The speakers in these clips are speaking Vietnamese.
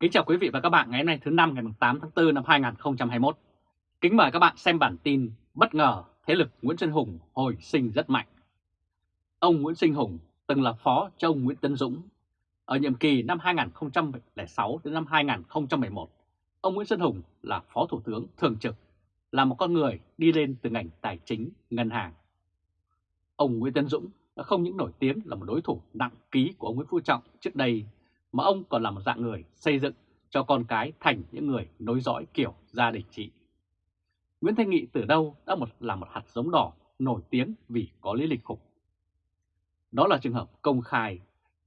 Kính chào quý vị và các bạn ngày hôm nay thứ năm ngày 8 tháng 4 năm 2021. Kính mời các bạn xem bản tin bất ngờ thế lực Nguyễn Xuân Hùng hồi sinh rất mạnh. Ông Nguyễn Sinh Hùng từng là phó cho ông Nguyễn Tấn Dũng. Ở nhiệm kỳ năm 2006 đến năm 2011, ông Nguyễn Xuân Hùng là phó thủ tướng thường trực, là một con người đi lên từ ngành tài chính, ngân hàng. Ông Nguyễn Tấn Dũng đã không những nổi tiếng là một đối thủ nặng ký của ông Nguyễn Phú Trọng trước đây mà ông còn là một dạng người xây dựng cho con cái thành những người nối dõi kiểu gia đình trị. Nguyễn Thanh Nghị từ đâu đã một là một hạt giống đỏ nổi tiếng vì có lý lịch khủng. Đó là trường hợp công khai,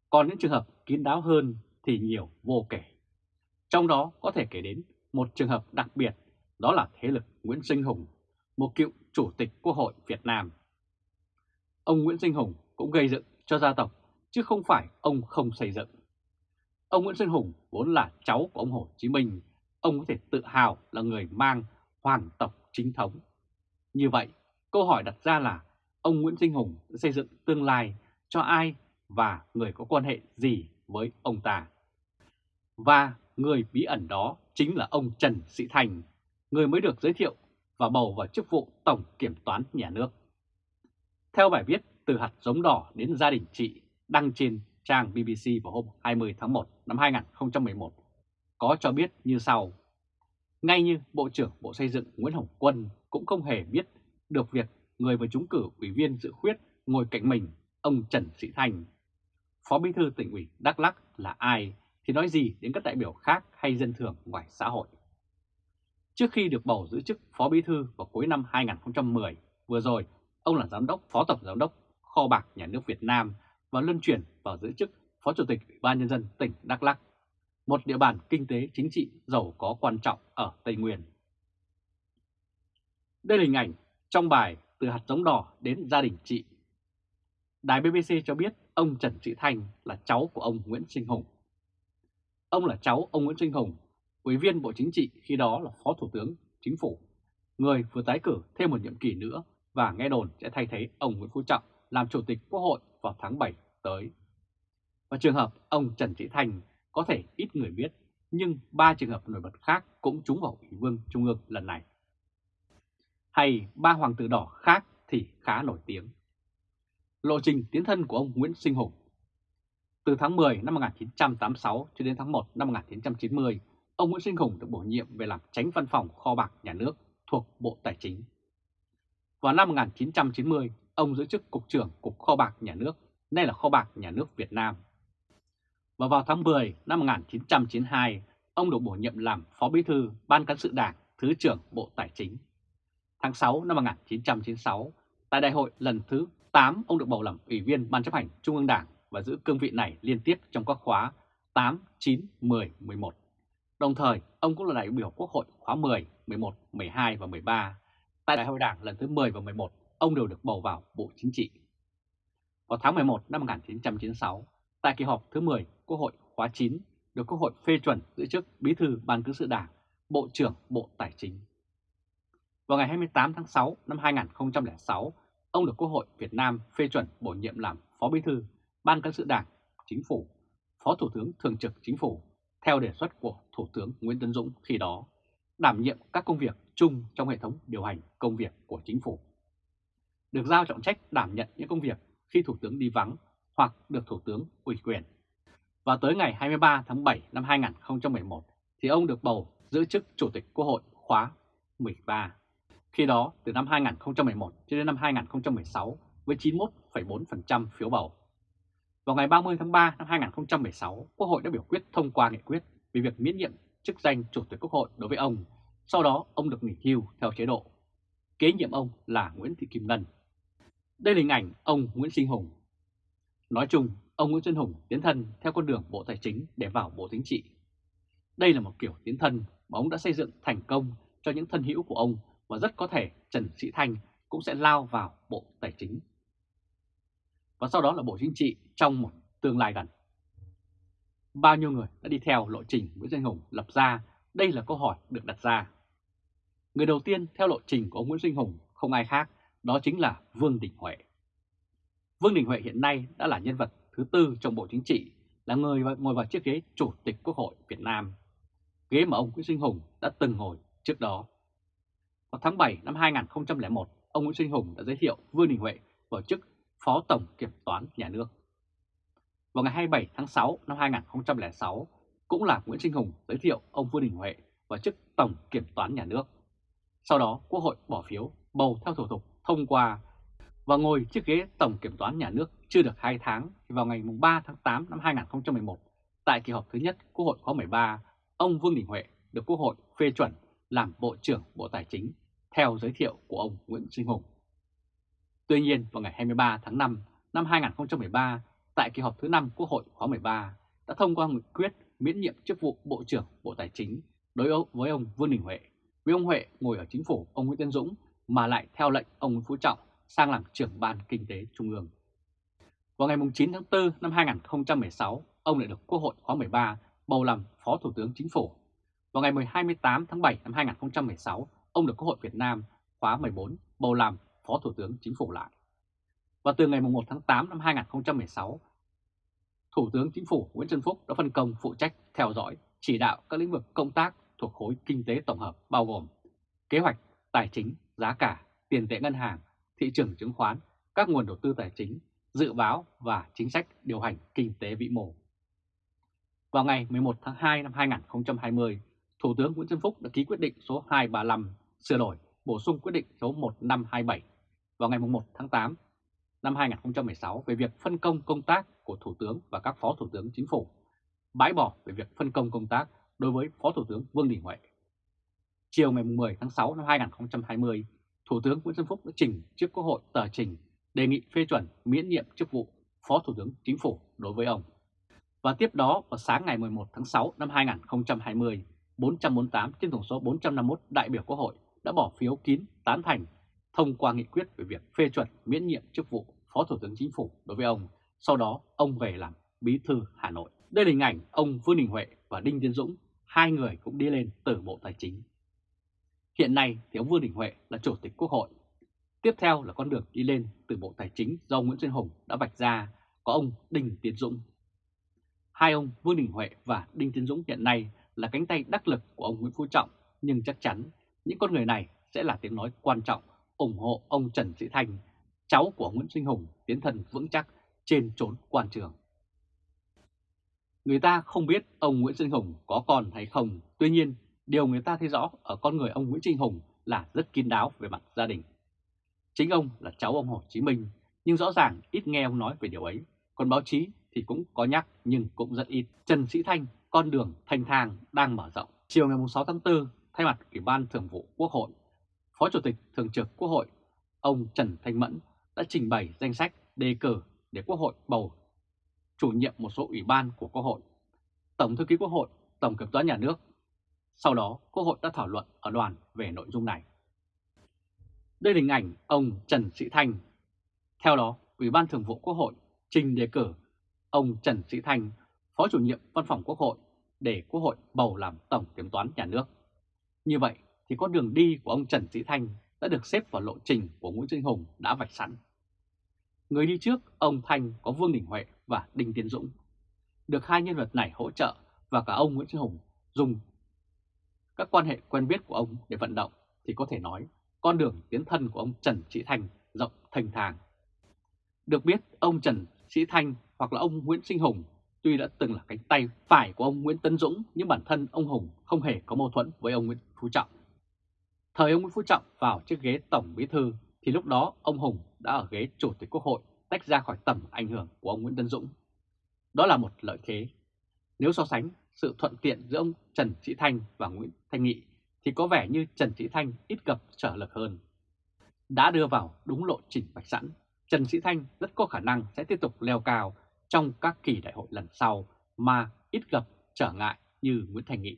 còn những trường hợp kín đáo hơn thì nhiều vô kể. Trong đó có thể kể đến một trường hợp đặc biệt, đó là thế lực Nguyễn Sinh Hùng, một cựu chủ tịch Quốc hội Việt Nam. Ông Nguyễn Sinh Hùng cũng gây dựng cho gia tộc, chứ không phải ông không xây dựng. Ông Nguyễn Xuân Hùng vốn là cháu của ông Hồ Chí Minh, ông có thể tự hào là người mang hoàng tộc chính thống. Như vậy, câu hỏi đặt ra là ông Nguyễn Sinh Hùng sẽ xây dựng tương lai cho ai và người có quan hệ gì với ông ta. Và người bí ẩn đó chính là ông Trần Sĩ Thành, người mới được giới thiệu và bầu vào chức vụ Tổng Kiểm toán Nhà nước. Theo bài viết Từ hạt giống đỏ đến gia đình chị đăng trên trang BBC vào hôm 20 tháng 1 năm 2011 có cho biết như sau. Ngay như Bộ trưởng Bộ Xây dựng Nguyễn Hồng Quân cũng không hề biết được việc người vừa trúng cử ủy viên dự khuyết ngồi cạnh mình, ông Trần Sĩ Thành. Phó Bí thư tỉnh ủy Đắk lắc là ai thì nói gì đến các đại biểu khác hay dân thường ngoài xã hội. Trước khi được bầu giữ chức Phó Bí thư vào cuối năm 2010, vừa rồi ông là Giám đốc Phó Tổng Giám đốc Kho bạc Nhà nước Việt Nam và luân chuyển vào giữ chức Phó Chủ tịch Ủy ban Nhân dân tỉnh Đắk Lắk, một địa bàn kinh tế chính trị giàu có quan trọng ở Tây Nguyên. Đây là hình ảnh trong bài Từ hạt giống đỏ đến gia đình chị. Đài BBC cho biết ông Trần Sĩ Thanh là cháu của ông Nguyễn Sinh Hùng. Ông là cháu ông Nguyễn Sinh Hùng, Ủy viên Bộ Chính trị khi đó là Phó Thủ tướng Chính phủ, người vừa tái cử thêm một nhiệm kỳ nữa và nghe đồn sẽ thay thế ông Nguyễn Phú Trọng làm Chủ tịch Quốc hội vào tháng 7 tới. Và trường hợp ông Trần Sĩ Thành có thể ít người biết, nhưng ba trường hợp nổi bật khác cũng trúng vào Ủy vương Trung ương lần này. Hay ba hoàng tử đỏ khác thì khá nổi tiếng. Lộ trình tiến thân của ông Nguyễn Sinh Hùng Từ tháng 10 năm 1986 cho đến tháng 1 năm 1990, ông Nguyễn Sinh Hùng được bổ nhiệm về làm tránh văn phòng kho bạc nhà nước thuộc Bộ Tài chính. Vào năm 1990, ông giữ chức Cục trưởng Cục Kho bạc Nhà nước, nay là Kho bạc Nhà nước Việt Nam. Và vào tháng 10 năm 1992, ông được bổ nhiệm làm Phó Bí thư Ban Cán sự Đảng, Thứ trưởng Bộ Tài chính. Tháng 6 năm 1996, tại đại hội lần thứ 8, ông được bầu làm Ủy viên Ban chấp hành Trung ương Đảng và giữ cương vị này liên tiếp trong các khóa 8, 9, 10, 11. Đồng thời, ông cũng là đại biểu Quốc hội khóa 10, 11, 12 và 13. Tại đại hội đảng lần thứ 10 và 11, ông đều được bầu vào Bộ Chính trị. Vào tháng 11 năm 1996, tại kỳ họp thứ 10 Quốc hội khóa 9, được Quốc hội phê chuẩn giữ chức Bí thư Ban Cán sự Đảng, Bộ trưởng Bộ Tài chính. Vào ngày 28 tháng 6 năm 2006, ông được Quốc hội Việt Nam phê chuẩn bổ nhiệm làm Phó Bí thư Ban Cán sự Đảng, Chính phủ, Phó Thủ tướng Thường trực Chính phủ, theo đề xuất của Thủ tướng Nguyễn Tấn Dũng khi đó, đảm nhiệm các công việc chung trong hệ thống điều hành công việc của Chính phủ được giao trọng trách đảm nhận những công việc khi Thủ tướng đi vắng hoặc được Thủ tướng ủy quyền. Và tới ngày 23 tháng 7 năm 2011 thì ông được bầu giữ chức Chủ tịch Quốc hội khóa 13. Khi đó, từ năm 2011 cho đến năm 2016 với 91,4% phiếu bầu. Vào ngày 30 tháng 3 năm 2016, Quốc hội đã biểu quyết thông qua nghị quyết về việc miễn nhiệm chức danh Chủ tịch Quốc hội đối với ông. Sau đó, ông được nghỉ hưu theo chế độ. Kế nhiệm ông là Nguyễn Thị Kim Ngân, đây là hình ảnh ông Nguyễn Sinh Hùng. Nói chung, ông Nguyễn Xuân Hùng tiến thân theo con đường Bộ Tài chính để vào Bộ Chính trị. Đây là một kiểu tiến thân mà ông đã xây dựng thành công cho những thân hữu của ông và rất có thể Trần Sĩ Thanh cũng sẽ lao vào Bộ Tài chính. Và sau đó là Bộ Chính trị trong một tương lai gần. Bao nhiêu người đã đi theo lộ trình Nguyễn Xuân Hùng lập ra, đây là câu hỏi được đặt ra. Người đầu tiên theo lộ trình của ông Nguyễn Sinh Hùng không ai khác đó chính là Vương Đình Huệ. Vương Đình Huệ hiện nay đã là nhân vật thứ tư trong Bộ Chính trị, là người ngồi vào chiếc ghế Chủ tịch Quốc hội Việt Nam. ghế mà ông Nguyễn Sinh Hùng đã từng ngồi trước đó. Vào tháng 7 năm 2001, ông Nguyễn Sinh Hùng đã giới thiệu Vương Đình Huệ vào chức Phó Tổng Kiểm toán Nhà nước. Vào ngày 27 tháng 6 năm 2006, cũng là Nguyễn Sinh Hùng giới thiệu ông Vương Đình Huệ vào chức Tổng Kiểm toán Nhà nước. Sau đó, Quốc hội bỏ phiếu bầu theo thủ tục thông qua và ngồi chiếc ghế Tổng Kiểm toán Nhà nước chưa được 2 tháng thì vào ngày 3 tháng 8 năm 2011, tại kỳ họp thứ nhất Quốc hội khóa 13, ông Vương Đình Huệ được Quốc hội phê chuẩn làm Bộ trưởng Bộ Tài chính theo giới thiệu của ông Nguyễn Sinh Hùng. Tuy nhiên, vào ngày 23 tháng 5 năm 2013, tại kỳ họp thứ 5 Quốc hội khóa 13, đã thông qua nghị quyết miễn nhiệm chức vụ Bộ trưởng Bộ Tài chính đối với ông Vương Đình Huệ, vì ông Huệ ngồi ở chính phủ ông Nguyễn Tân Dũng mà lại theo lệnh ông Nguyễn Phú Trọng sang làm trưởng ban kinh tế trung ương. Vào ngày 9 tháng 4 năm 2016, ông lại được Quốc hội khóa 13 bầu làm Phó Thủ tướng Chính phủ. Vào ngày 28 tháng 7 năm 2016, ông được Quốc hội Việt Nam khóa 14 bầu làm Phó Thủ tướng Chính phủ lại. Và từ ngày 1 tháng 8 năm 2016, Thủ tướng Chính phủ Nguyễn Xuân Phúc đã phân công phụ trách theo dõi, chỉ đạo các lĩnh vực công tác thuộc khối kinh tế tổng hợp bao gồm kế hoạch, tài chính, giá cả, tiền tệ ngân hàng, thị trường chứng khoán, các nguồn đầu tư tài chính, dự báo và chính sách điều hành kinh tế vĩ mô. Vào ngày 11 tháng 2 năm 2020, Thủ tướng Nguyễn Xuân Phúc đã ký quyết định số 235 sửa đổi bổ sung quyết định số 1527 vào ngày 1 tháng 8 năm 2016 về việc phân công công tác của Thủ tướng và các Phó Thủ tướng Chính phủ, bãi bỏ về việc phân công công tác đối với Phó Thủ tướng Vương Đình Huệ. Chiều ngày 10 tháng 6 năm 2020, Thủ tướng Nguyễn Xuân Phúc đã trình trước Quốc hội tờ trình đề nghị phê chuẩn miễn nhiệm chức vụ Phó Thủ tướng Chính phủ đối với ông. Và tiếp đó vào sáng ngày 11 tháng 6 năm 2020, 448 trên tổng số 451 đại biểu Quốc hội đã bỏ phiếu kín tán thành thông qua nghị quyết về việc phê chuẩn miễn nhiệm chức vụ Phó Thủ tướng Chính phủ đối với ông. Sau đó ông về làm Bí thư Hà Nội. Đây là hình ảnh ông Vương Đình Huệ và Đinh Tiến Dũng, hai người cũng đi lên từ Bộ Tài chính. Hiện nay thì ông Vương Đình Huệ là Chủ tịch Quốc hội. Tiếp theo là con đường đi lên từ Bộ Tài chính do ông Nguyễn Xuân Hùng đã vạch ra có ông Đinh Tiến Dũng. Hai ông Vương Đình Huệ và Đinh Tiến Dũng hiện nay là cánh tay đắc lực của ông Nguyễn Phú Trọng, nhưng chắc chắn những con người này sẽ là tiếng nói quan trọng ủng hộ ông Trần Sĩ Thành cháu của Nguyễn Sinh Hùng tiến thần vững chắc trên trốn quan trường. Người ta không biết ông Nguyễn Sinh Hùng có con hay không, tuy nhiên điều người ta thấy rõ ở con người ông Nguyễn Trinh Hùng là rất kín đáo về mặt gia đình. Chính ông là cháu ông Hồ Chí Minh, nhưng rõ ràng ít nghe ông nói về điều ấy, còn báo chí thì cũng có nhắc nhưng cũng rất ít. Trần Sĩ Thanh, con đường thanh thang đang mở rộng. Chiều ngày 6 tháng 4, thay mặt Ủy ban Thường vụ Quốc hội, Phó Chủ tịch Thường trực Quốc hội, ông Trần Thanh Mẫn đã trình bày danh sách đề cử để Quốc hội bầu chủ nhiệm một số ủy ban của Quốc hội, Tổng thư ký Quốc hội, Tổng kiểm toán nhà nước. Sau đó, Quốc hội đã thảo luận ở đoàn về nội dung này. Đây là hình ảnh ông Trần Sĩ Thanh. Theo đó, Ủy ban Thường vụ Quốc hội trình đề cử ông Trần Sĩ Thanh, Phó chủ nhiệm Văn phòng Quốc hội để Quốc hội bầu làm Tổng kiểm toán nhà nước. Như vậy thì con đường đi của ông Trần Sĩ Thanh đã được xếp vào lộ trình của Nguyễn Sinh Hùng đã vạch sẵn. Người đi trước, ông Thanh có Vương Đình Huệ và Đinh Tiến Dũng. Được hai nhân vật này hỗ trợ và cả ông Nguyễn Sinh Hùng dùng các quan hệ quen biết của ông để vận động thì có thể nói con đường tiến thân của ông Trần Sĩ Thanh rộng thành thàng. Được biết, ông Trần Sĩ Thanh hoặc là ông Nguyễn Sinh Hùng tuy đã từng là cánh tay phải của ông Nguyễn Tân Dũng nhưng bản thân ông Hùng không hề có mâu thuẫn với ông Nguyễn Phú Trọng. Thời ông Nguyễn Phú Trọng vào chiếc ghế Tổng Bí Thư thì lúc đó ông Hùng đã ở ghế Chủ tịch Quốc hội tách ra khỏi tầm ảnh hưởng của ông Nguyễn Tân Dũng. Đó là một lợi thế. Nếu so sánh sự thuận tiện giữa ông Trần Sĩ Thanh và Nguyễn Thanh Nghị thì có vẻ như Trần Sĩ Thanh ít gặp trở lực hơn. Đã đưa vào đúng lộ trình bạch sẵn, Trần Sĩ Thanh rất có khả năng sẽ tiếp tục leo cao trong các kỳ đại hội lần sau mà ít gặp trở ngại như Nguyễn Thành Nghị.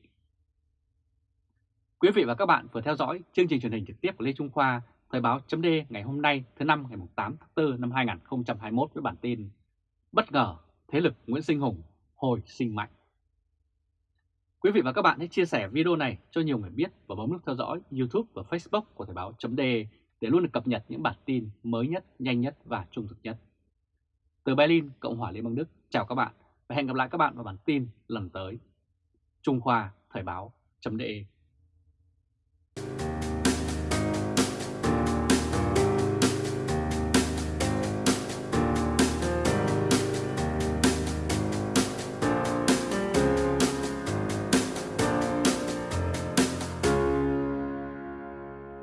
Quý vị và các bạn vừa theo dõi chương trình truyền hình trực tiếp của Lê Trung Khoa, Thời báo chấm ngày hôm nay thứ năm ngày 8 tháng 4 năm 2021 với bản tin Bất ngờ thế lực Nguyễn Sinh Hùng hồi sinh mạnh. Quý vị và các bạn hãy chia sẻ video này cho nhiều người biết và bấm nút theo dõi YouTube và Facebook của Thời Báo .de để luôn được cập nhật những bản tin mới nhất, nhanh nhất và trung thực nhất. Từ Berlin, Cộng hòa Liên bang Đức, chào các bạn và hẹn gặp lại các bạn vào bản tin lần tới. Trung Khoa Thời Báo .de.